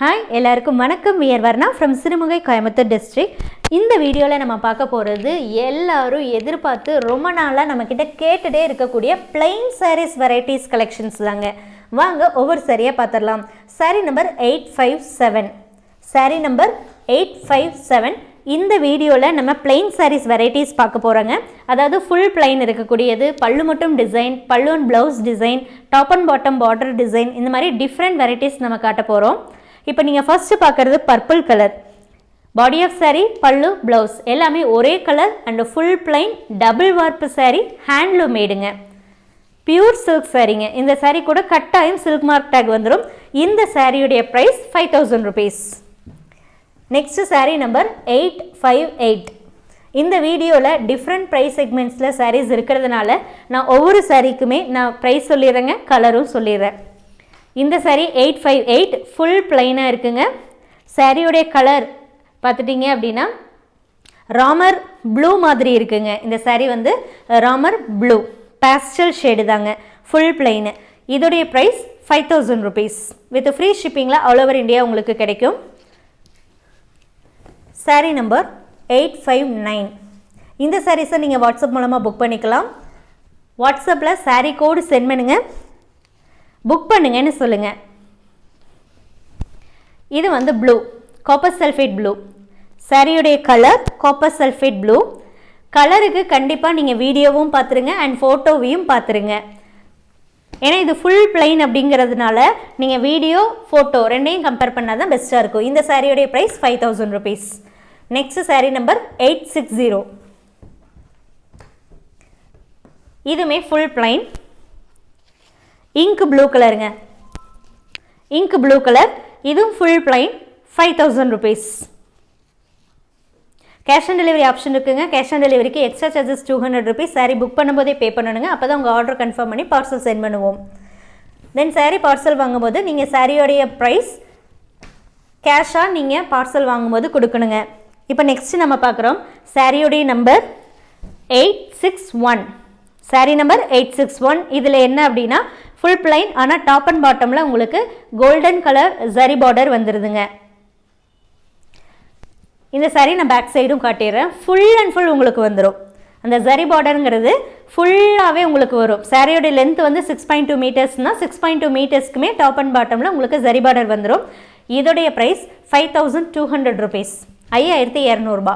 Hi எல்லாருக்கும் வணக்கம். We're Varna from Sirumugai Coimbatore district இந்த வீடியோவில் நம்ம பார்க்க போகிறது எல்லோரும் எதிர்பார்த்து ரொம்ப நாளாக நம்மக்கிட்ட கேட்டுகிட்டே இருக்கக்கூடிய plain சாரீஸ் வெரைட்டிஸ் கலெக்ஷன்ஸ் தாங்க. வாங்க ஒவ்வொரு சரியாக பார்த்துடலாம் sari number eight five seven sari number eight five seven இந்த வீடியோவில் நம்ம பிளெயின் சாரீஸ் வெரைட்டிஸ் பார்க்க போகிறோங்க அதாவது ஃபுல் பிளைன் இருக்கக்கூடியது பல்லு மட்டும் design pallu and blouse design top and bottom border design இந்த மாதிரி டிஃப்ரெண்ட் வெரைட்டிஸ் நம்ம காட்ட போகிறோம் இப்போ நீங்கள் ஃபஸ்ட்டு பார்க்குறது purple colour body of sari pallu blouse எல்லாமே ஒரே colour and full plain double warp sari handloom மேடுங்க pure silk சாரீங்க இந்த சாரீ கூட கட்டாயம் சில்க் மார்க் டேக் வந்துடும் இந்த சாரியுடைய price five thousand rupees next sari number eight five eight இந்த வீடியோவில் டிஃப்ரெண்ட் ப்ரைஸ் செக்மெண்ட்ஸில் சாரீஸ் இருக்கிறதுனால நான் ஒவ்வொரு சாரீக்குமே நான் ப்ரைஸ் சொல்லிடுறேங்க கலரும் சொல்லிடுறேன். இந்த saree eight five eight full பிளைனாக இருக்குங்க. சாரியுடைய கலர் பார்த்துட்டிங்க அப்படின்னா ராமர் ப்ளூ மாதிரி இருக்குங்க. இந்த saree வந்து ராமர் ப்ளூ பேஸ்டல் ஷேடு தாங்க ஃபுல் பிளைனு இதோடைய price five thousand rupees with free ஷிப்பிங்கில் all over India உங்களுக்கு கிடைக்கும். Sari number eight five nine இந்த சாரீஸை நீங்கள் வாட்ஸ்அப் மூலமாக புக் பண்ணிக்கலாம். வாட்ஸ்அப்பில் சாரீ கோடு சென்ட் பண்ணுங்கள் புக் பண்ணுங்கன்னு சொல்லுங்கள் இது வந்து ப்ளூ காப்பர் சல்ஃபேட் ப்ளூ சாரியுடைய கலர் காப்பர் சல்ஃபேட் ப்ளூ கலருக்கு கண்டிப்பாக நீங்கள் வீடியோவும் பார்த்துருங்க அண்ட் ஃபோட்டோவையும் பார்த்துருங்க. ஏன்னா இது ஃபுல் பிளைன் அப்படிங்கிறதுனால நீங்கள் வீடியோ ஃபோட்டோ ரெண்டையும் கம்பேர் பண்ணால் தான் பெஸ்ட்டாக இருக்கும். இந்த சாரியுடைய price five thousand rupees next sari number eight six zero இதுவுமே ஃபுல் பிளைன் இங்க் ப்ளூ கலருங்க இங்க். ப்ளூ கலர் இதுவும் full plain five thousand rupees cash on delivery option இருக்குங்க. கேஷ் ஆன் டெலிவரிக்கு extra charges two hundred rupees sari book பண்ணும்போதே pay பண்ணணுங்க. அப்போ தான் உங்கள் ஆர்டர் கன்ஃபார்ம் பண்ணி பார்சல் சென்ட் பண்ணுவோம். தென் சாரீ பார்சல் வாங்கும்போது நீங்கள் சாரியோடைய ப்ரைஸ் கேஷாக நீங்கள் பார்சல் வாங்கும்போது கொடுக்கணுங்க. இப்போ நெக்ஸ்ட் நம்ம பார்க்குறோம். சாரியோடைய number eight six one sari number eight six one இதில் என்ன அப்படின்னா ஃபுல் பிளைன் ஆனால் டாப் அண்ட் பாட்டமில் உங்களுக்கு கோல்டன் கலர் சரி பார்டர் வந்துடுதுங்க இந்த சரி நான் பேக் சைடும் காட்டிடுறேன். ஃபுல் அண்ட் ஃபுல் உங்களுக்கு வந்துடும் அந்த ஜரி பார்டருங்கிறது ஃபுல்லாகவே உங்களுக்கு வரும். சாரியோடைய லென்த் வந்து சிக்ஸ் பாயிண்ட் டூ மீட்டர்ஸ்னால் சிக்ஸ் பாயிண்ட் டூ மீட்டர்ஸ்க்குமே டாப் அண்ட் பாட்டமில் உங்களுக்கு ஜரி பார்டர் வந்துடும் இதோடைய price five thousand two hundred rupees ஐயாயிரத்தி இரநூறுபா.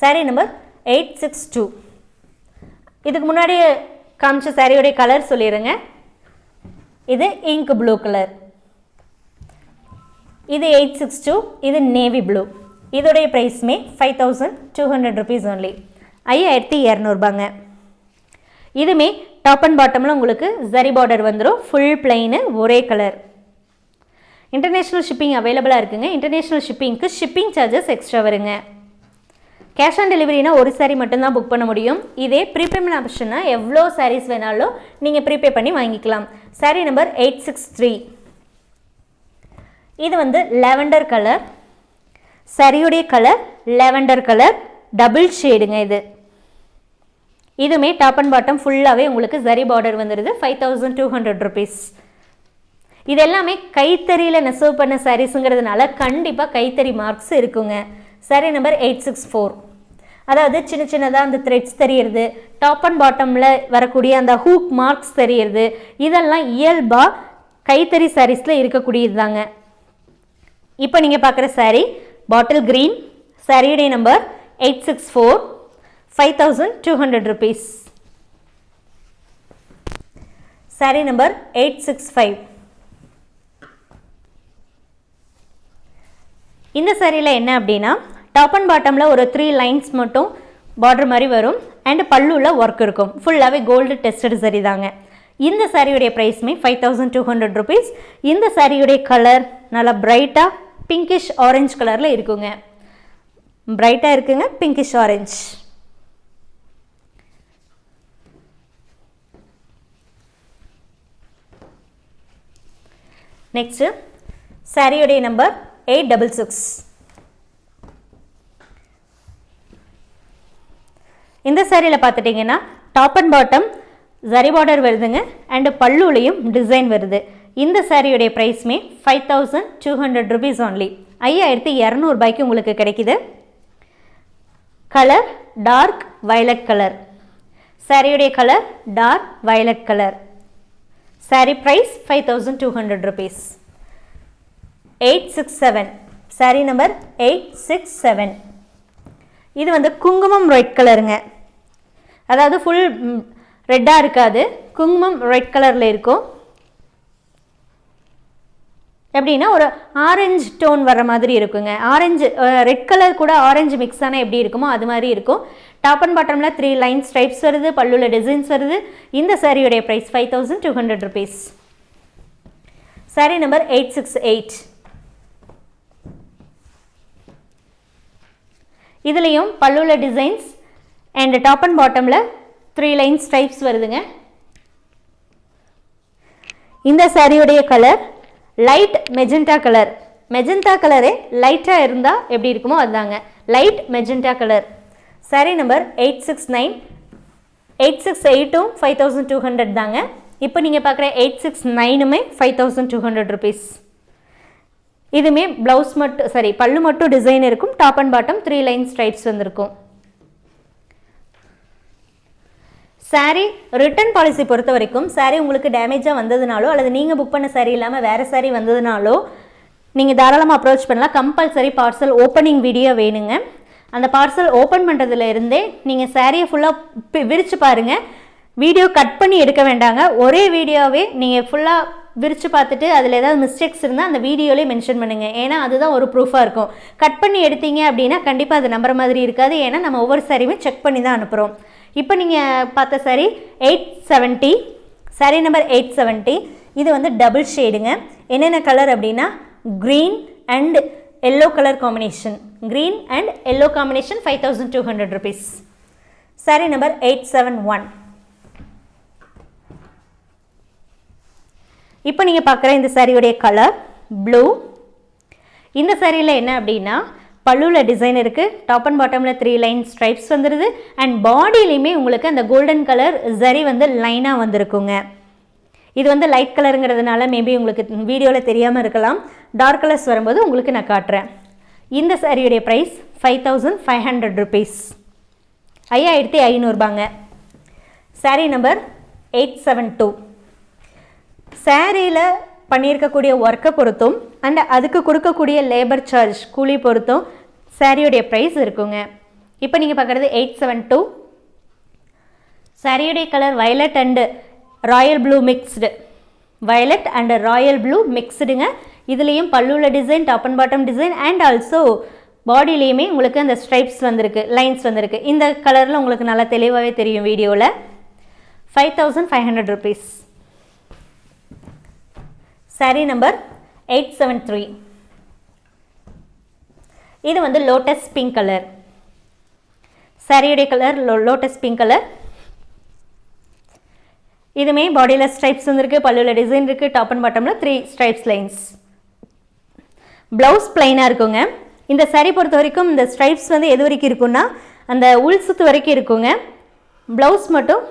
Saree number eight six two இதுக்கு முன்னாடி காமிச்ச சாரியோடைய கலர் சொல்லிடுங்க இது இங்க் ப்ளூ கலர் இது எயிட் சிக்ஸ் டூ இது நேவி ப்ளூ இதோடைய ப்ரைஸுமே five thousand two hundred rupees only ஐயாயிரத்தி இரநூறுபாங்க. இதுமே டாப் அண்ட் பாட்டமில் உங்களுக்கு ஜரி பார்டர் வந்துடும் ஃபுல் பிளெயின் ஒரே கலர் இன்டர்நேஷ்னல் ஷிப்பிங் அவைலபிளாக இருக்குங்க. இன்டர்நேஷ்னல் ஷிப்பிங்க்கு ஷிப்பிங் சார்ஜஸ் எக்ஸ்ட்ரா வருங்க. கேஷ் ஆன் டெலிவரினா ஒரு சாரீ மட்டும்தான் புக் பண்ண முடியும். இதே ப்ரீபேமெண்ட் ஆப்ஷன்னா எவ்வளோ சாரீஸ் வேணாலும் நீங்கள் ப்ரீபே பண்ணி வாங்கிக்கலாம். Sari number eight six three இது வந்து லெவண்டர் கலர் சரியுடைய கலர் லெவண்டர் கலர் டபுள் ஷேடுங்க இது. இதுவுமே டாப் அண்ட் பாட்டம் ஃபுல்லாகவே உங்களுக்கு சரி பார்டர் வந்துடுது five thousand two hundred rupees இது எல்லாமே கைத்தறியில் நெசவு பண்ண சாரீஸுங்கிறதுனால கண்டிப்பாக கைத்தறி மார்க்ஸ் இருக்குங்க. Sari number eight six four அதாவது சின்ன சின்னதாக அந்த த்ரெட்ஸ் தெரியுது டாப் அண்ட் பாட்டமில் வரக்கூடிய அந்த ஹூக் மார்க்ஸ் தெரியுது இதெல்லாம் இயல்பாக கைத்தறி சாரீஸில் இருக்கக்கூடியது தாங்க. இப்போ நீங்கள் பார்க்குற saree பாட்டில் க்ரீன் சாரியுடைய number eight six four five thousand two hundred rupees sari number eight six five இந்த சாரியில் என்ன அப்படின்னா டாப் அண்ட் பாட்டமில் ஒரு த்ரீ லைன்ஸ் மட்டும் பார்டர் மாதிரி வரும். அண்ட் பல்லுவில் ஒர்க் இருக்கும். ஃபுல்லாகவே கோல்டு டெஸ்டட் சரி தாங்க. இந்த சாரியுடைய ப்ரைஸுமே five thousand two hundred rupees இந்த சாரியுடைய கலர் நல்லா பிரைட்டாக பிங்கிஷ் ஆரஞ்சு கலரில் இருக்குங்க. பிரைட்டாக இருக்குங்க பிங்கிஷ் ஆரஞ்ச் நெக்ஸ்ட்டு சாரியுடைய நம்பர் எயிட் டபுள் சிக்ஸ் இந்த சேரீயில் பார்த்துட்டிங்கன்னா top and bottom zari border வருதுங்க. அண்டு பல்லுலையும் டிசைன் வருது. இந்த சாரியுடைய ப்ரைஸ்மே five thousand two hundred rupees only ஐயாயிரத்தி இரநூறுபாய்க்கு உங்களுக்கு கிடைக்குது. கலர் டார்க் வயலட் கலர் சாரியுடைய colour dark violet colour sari price five thousand two hundred rupees eight six seven sari number eight six seven இது வந்து குங்குமம் ரெட் கலருங்க அதாவது ஃபுல் ரெட்டாக இருக்காது. குங்குமம் ரெட் கலரில் இருக்கும். எப்படின்னா ஒரு ஆரஞ்சு டோன் வர மாதிரி இருக்குங்க. ஆரஞ்சு ரெட் கலர் கூட ஆரஞ்சு மிக்ஸ் ஆனால் எப்படி இருக்குமோ அது மாதிரி இருக்கும். டாப் அண்ட் பாட்டமில் த்ரீ லைன் ஸ்ட்ரைப்ஸ் வருது பல்லுல டிசைன்ஸ் வருது. இந்த சாரியுடைய price five thousand two hundred rupees sari number eight six eight இதுலேயும் பல்லுல டிசைன்ஸ் அண்ட் டாப் அண்ட் பாட்டமில் த்ரீ லைன் ஸ்ட்ரைப்ஸ் வருதுங்க. இந்த சாரியுடைய colour light magenta colour magenta கலரே லைட்டாக இருந்தால் எப்படி இருக்குமோ அதுதாங்க. Light magenta colour sari number eight six nine eight six எயிட்டும் five thousand two hundred தாங்க. இப்போ நீங்கள் பார்க்குற eight six நைனுமே five thousand two hundred rupees இதுவுமே ப்ளவுஸ் மட்டும் சாரி பல்லு மட்டும் டிசைன் இருக்கும். Top and bottom three line stripes வந்திருக்கும். சாரீ ரிட்டர்ன் பாலிசி பொறுத்த வரைக்கும் சாரீ உங்களுக்கு டேமேஜாக வந்ததுனாலோ அல்லது நீங்கள் புக் பண்ண சாரீ இல்லாமல் வேறு சாரீ வந்ததுனாலோ நீங்கள் தாராளமாக அப்ரோச் பண்ணலாம். கம்பல்சரி பார்சல் ஓப்பனிங் வீடியோ வேணுங்க. அந்த பார்சல் ஓப்பன் பண்ணுறதுல இருந்தே நீங்கள் சாரியை ஃபுல்லாக விரித்து பாருங்கள் வீடியோ கட் பண்ணி எடுக்க வேண்டாங்க. ஒரே வீடியோவே நீங்கள் ஃபுல்லாக விரித்து பார்த்துட்டு அதில் ஏதாவது மிஸ்டேக்ஸ் இருந்தால் அந்த வீடியோலேயே மென்ஷன் பண்ணுங்கள் ஏன்னா அதுதான் ஒரு ப்ரூஃபாக இருக்கும். கட் பண்ணி எடுத்தீங்க அப்படின்னா கண்டிப்பாக அது நம்புற மாதிரி இருக்காது. ஏன்னா நம்ம ஒவ்வொரு சாரியுமே செக் பண்ணி தான் அனுப்புகிறோம் இப்போ நீங்கள் பார்த்த sari eight seventy sari number eight seventy இது வந்து டபுள் ஷேடுங்க என்னென்ன கலர் அப்படின்னா green and yellow colour combination green and yellow combination five thousand two hundred rupees sari number eight seven one இப்போ நீங்கள் பார்க்குற இந்த சாரியுடைய கலர் ப்ளூ இந்த சாரியில் என்ன அப்படின்னா பல்லுவில் டிசைன் இருக்குது டாப் அண்ட் பாட்டமில் த்ரீ லைன் ஸ்ட்ரைப்ஸ் வந்துடுது அண்ட் பாடியிலையுமே உங்களுக்கு அந்த கோல்டன் கலர் ஜரி வந்து லைனாக வந்திருக்குங்க. இது வந்து லைட் கலருங்கிறதுனால மேபி உங்களுக்கு வீடியோவில் தெரியாமல் இருக்கலாம். டார்க் கலர்ஸ் வரும்போது உங்களுக்கு நான் காட்டுறேன். இந்த சாரியுடைய price five thousand five hundred rupees ஐயாயிரத்தி ஐநூறுபாங்க. Sari number eight seven two சாரியில் பண்ணியிருக்கக்கூடிய ஒர்க்கை பொறுத்தும் அண்ட் அதுக்கு கொடுக்கக்கூடிய லேபர் சார்ஜ் கூலி பொறுத்தும் சாரியுடைய ப்ரைஸ் இருக்குங்க. இப்போ நீங்கள் பார்க்குறது எயிட் செவன் டூ சாரியுடைய colour violet and royal blue mixed violet and royal blue மிக்ஸ்டுங்க இதுலேயும் பல்லுள்ள design top and bottom design and also பாடியிலையுமே உங்களுக்கு அந்த ஸ்ட்ரைப்ஸ் வந்திருக்கு லைன்ஸ் வந்திருக்கு. இந்த கலரில் உங்களுக்கு நல்லா தெளிவாகவே தெரியும் வீடியோவில் five thousand five hundred rupees sari number eight seven three இது வந்து லோட்டஸ் பிங்க் கலர் சாரியுடைய colour lo lotus pink colour இதுமே பாடியில் ஸ்ட்ரைப்ஸ் வந்துருக்கு பல்லுவில் டிசைன் இருக்குது டாப் அண்ட் பாட்டமில் த்ரீ ஸ்ட்ரைப்ஸ் லைன்ஸ் ப்ளவுஸ் பிளைனாக இருக்குங்க. இந்த சாரீ பொறுத்த வரைக்கும் இந்த ஸ்ட்ரைப்ஸ் வந்து எது வரைக்கும் இருக்குன்னா அந்த உள் சுத்து வரைக்கும் இருக்குங்க. ப்ளவுஸ் மட்டும்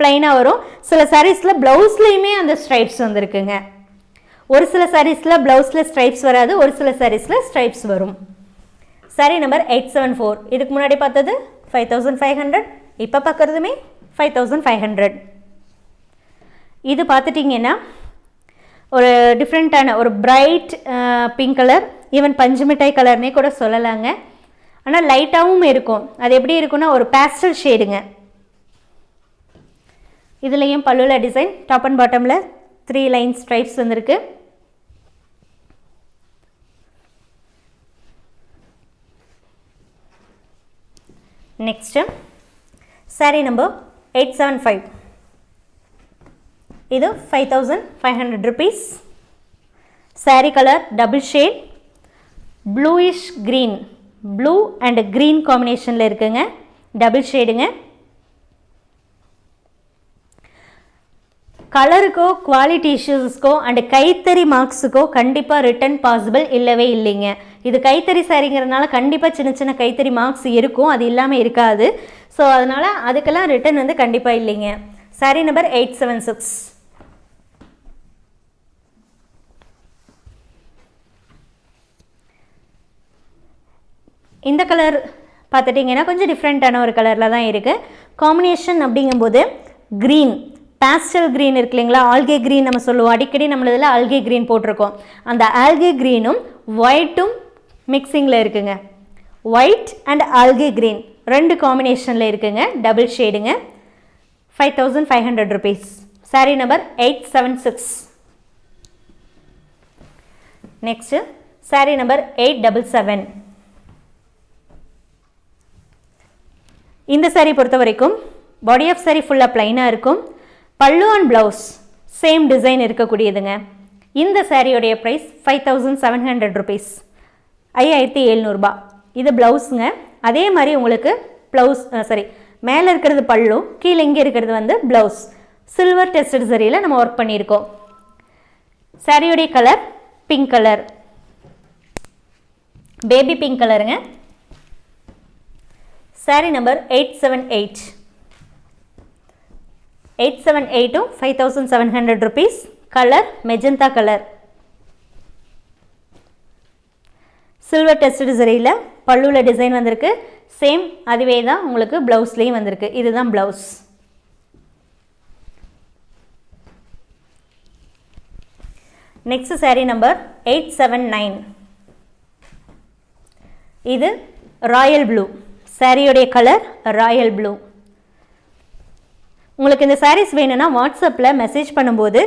பிளைனாக வரும். சில சாரீஸில் ப்ளவுஸ்லேயுமே அந்த ஸ்ட்ரைப்ஸ் வந்துருக்குங்க. ஒரு சில சாரீஸில் ப்ளவுஸில் ஸ்ட்ரைப்ஸ் வராது ஒரு சில சாரீஸில் ஸ்ட்ரைப்ஸ் வரும். Sari number eight seven four இதுக்கு முன்னாடி பார்த்தது ஃபைவ் தௌசண்ட் ஃபைவ் ஹண்ட்ரட் இப்போ பார்க்குறதுமே ஃபைவ் தௌசண்ட் ஃபைவ் ஹண்ட்ரட் இது பார்த்துட்டிங்கன்னா ஒரு டிஃப்ரெண்ட்டான ஒரு பிரைட் பிங்க் கலர் ஈவன் பஞ்சு மிட்டாய் கலர்னே கூட சொல்லலாங்க. ஆனால் லைட்டாகவும் இருக்கும். அது எப்படி இருக்குன்னா ஒரு பேஸ்டல் ஷேடுங்க இதுலேயும் பல்லுல டிசைன் டாப் அண்ட் பாட்டமில் த்ரீ லைன் ஸ்ட்ரைப்ஸ் வந்திருக்கு. Next sari number eight seven five இது five thousand five hundred rupees sari colour double shade bluish green blue and green காம்பினேஷனில் இருக்குங்க. டபுள் ஷேடுங்க கலருக்கோ குவாலிட்டி இஷ்யூஸ்க்கோ அண்டு கைத்தறி மார்க்ஸுக்கோ கண்டிப்பாக ரிட்டர்ன் பாசிபிள் இல்லவே இல்லைங்க. இது கைத்தறி சாரிங்கிறதுனால கண்டிப்பாக சின்ன சின்ன கைத்தறி மார்க்ஸ் இருக்கும். அது இல்லாமல் இருக்காது. ஸோ அதனால் அதுக்கெல்லாம் ரிட்டர்ன் வந்து கண்டிப்பாக இல்லைங்க. Sari number eight seven six இந்த கலர் பார்த்துட்டிங்கன்னா கொஞ்சம் டிஃப்ரெண்ட்டான ஒரு கலரில் தான் இருக்குது காம்பினேஷன் அப்படிங்கும்போது க்ரீன் பேஸ்டல் க்ரீன் இருக்கு இல்லைங்களா? ஆல்கே க்ரீன் நம்ம சொல்லுவோம். அடிக்கடி நம்மளதில் ஆல்கே க்ரீன் போட்டிருக்கோம். அந்த ஆல்கே க்ரீனும் ஒயிட்டும் மிக்சிங்கில் இருக்குங்க. ஒயிட் அண்ட் ஆல்கே க்ரீன் ரெண்டு காம்பினேஷனில் இருக்குங்க. Double ஷேடுங்க five thousand five hundred rupees sari number eight seven six next sari number eight double seven இந்த சாரீ பொறுத்த வரைக்கும் பாடி ஆஃப் சாரீ ஃபுல்லாக ப்ளைனாக இருக்கும். பல்லு அண்ட் ப்ளவுஸ் சேம் டிசைன் இருக்கக்கூடியதுங்க. இந்த சாரியோடைய price five thousand seven hundred rupees ஐயாயிரத்தி எழுநூறுபா. இது ப்ளவுஸுங்க அதே மாதிரி உங்களுக்கு ப்ளவுஸ் சாரி மேலே இருக்கிறது பல்லு கீழே இங்கே இருக்கிறது வந்து ப்ளவுஸ் சில்வர் டெஸ்டட் சரியில் நம்ம ஒர்க் பண்ணியிருக்கோம். சாரியுடைய colour pink colour baby pink கலருங்க sari number eight seven eight eight seven எயிட்டும் five thousand seven hundred rupees. Colour magenta colour. Silver tested சரியில் பல்லுவில் டிசைன் வந்திருக்கு. சேம் அதுவே தான் உங்களுக்கு ப்ளவுஸ்லேயும் வந்திருக்கு. இதுதான் blouse next sari number eight seven nine. இது ராயல் ப்ளூ சாரியுடைய கலர் ராயல் ப்ளூ உங்களுக்கு இந்த சாரீஸ் வேணும்னா வாட்ஸ்அப்பில் மெசேஜ் பண்ணும்போது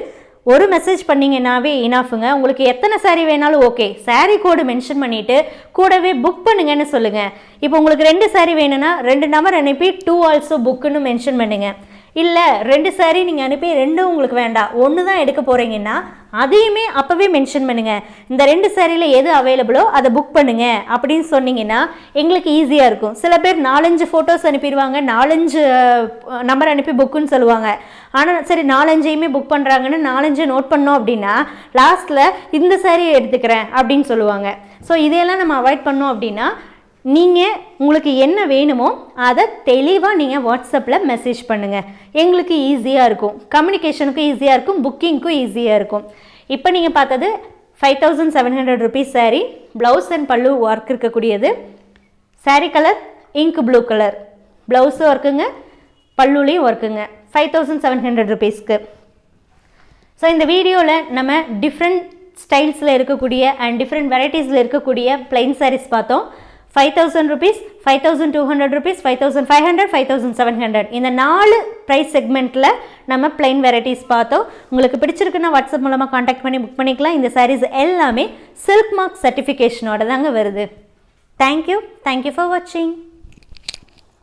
ஒரு மெசேஜ் பண்ணிங்கன்னாவே இனாஃபுங்க உங்களுக்கு எத்தனை சாரீ வேணாலும் ஓகே சாரீ கோடு மென்ஷன் பண்ணிவிட்டு கூடவே புக் பண்ணுங்கன்னு சொல்லுங்கள் இப்போ உங்களுக்கு ரெண்டு சாரீ வேணும்னா ரெண்டு நம்பர் அனுப்பி டூ ஆல்சோ புக்குன்னு மென்ஷன் பண்ணுங்கள் இல்லை ரெண்டு சாரீ நீங்கள் அனுப்பி ரெண்டும் உங்களுக்கு வேண்டாம். ஒன்று தான் எடுக்க போகிறீங்கன்னா அதையுமே அப்போவே மென்ஷன் பண்ணுங்கள் இந்த ரெண்டு சேரீயில் எது அவைலபிளோ அதை புக் பண்ணுங்கள் அப்படின்னு சொன்னீங்கன்னா எங்களுக்கு ஈஸியாக இருக்கும். சில பேர் நாலஞ்சு ஃபோட்டோஸ் அனுப்பிடுவாங்க நாலஞ்சு நம்பர் அனுப்பி புக்குன்னு சொல்லுவாங்க. ஆனால் சரி நாலஞ்சையுமே புக் பண்ணுறாங்கன்னு நாலஞ்சு நோட் பண்ணோம் அப்படின்னா லாஸ்ட்டில் இந்த சேரீ எடுத்துக்கிறேன் அப்படின்னு சொல்லுவாங்க. ஸோ இதையெல்லாம் நம்ம அவாய்ட் பண்ணோம் அப்படின்னா நீங்கள் உங்களுக்கு என்ன வேணுமோ அதை தெளிவாக நீங்கள் வாட்ஸ்அப்பில் மெசேஜ் பண்ணுங்கள் எங்களுக்கு ஈஸியாக இருக்கும். கம்யூனிகேஷனுக்கும் ஈஸியாக இருக்கும். புக்கிங்க்கும் ஈஸியாக இருக்கும். இப்போ நீங்கள் பார்த்தது five thousand seven hundred rupees sari blouse and பல்லு ஒர்க் இருக்கக்கூடியது. Sari colour ink blue colour ப்ளவுஸும் ஒர்க்குங்க பல்லுலேயும் ஒர்க்குங்க ஃபைவ் தௌசண்ட் செவன் ஹண்ட்ரட் ருபீஸ்க்கு ஸோ இந்த வீடியோவில் நம்ம டிஃப்ரெண்ட் ஸ்டைல்ஸில் இருக்கக்கூடிய அண்ட் டிஃப்ரெண்ட் வெரைட்டிஸில் இருக்கக்கூடிய பிளைன் சாரீஸ் பார்த்தோம். Five thousand rupees five thousand two hundred rupees five thousand five hundred five thousand seven hundred இந்த நாலு ப்ரைஸ் செக்மெண்ட்டில் நம்ம பிளைன் வெரைட்டிஸ் பார்த்தோம். உங்களுக்கு பிடிச்சிருக்குன்னா வாட்ஸ்அப் மூலமாக காண்டாக்ட் பண்ணி புக் பண்ணிக்கலாம். இந்த சாரீஸ் எல்லாமே சில்க் மார்க் சர்டிஃபிகேஷனோட தாங்க வருது. தேங்க்யூ தேங்க்யூ ஃபார் வாட்சிங்